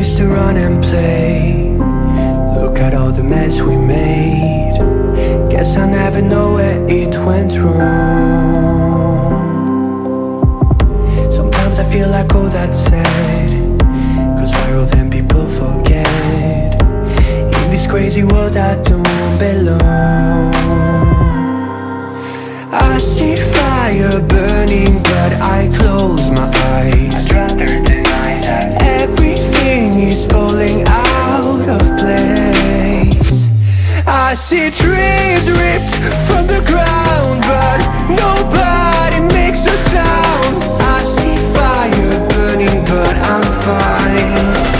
used to run and play. Look at all the mess we made. Guess I never know where it went wrong. Sometimes I feel like all that's said Cause we're old and people forget? In this crazy world I see trees ripped from the ground But nobody makes a sound. I see fire burning but I'm fine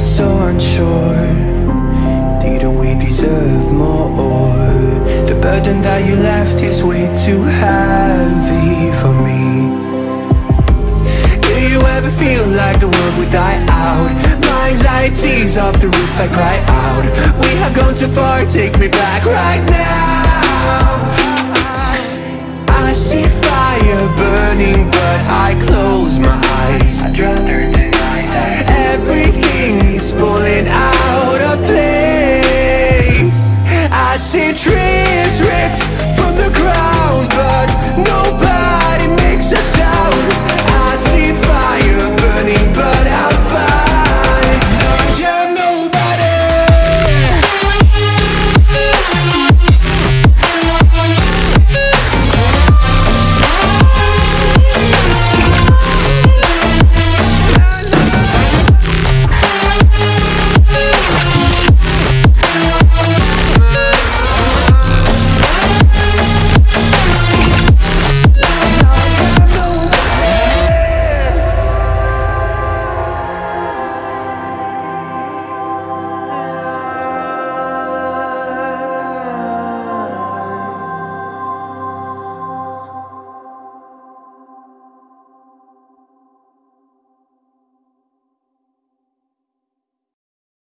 so unsure Didn't we deserve more? The burden that you left is way too heavy for me Do you ever feel like the world would die out? My anxiety's off the roof, I cry out We have gone too far, take me back right now I see fire burning but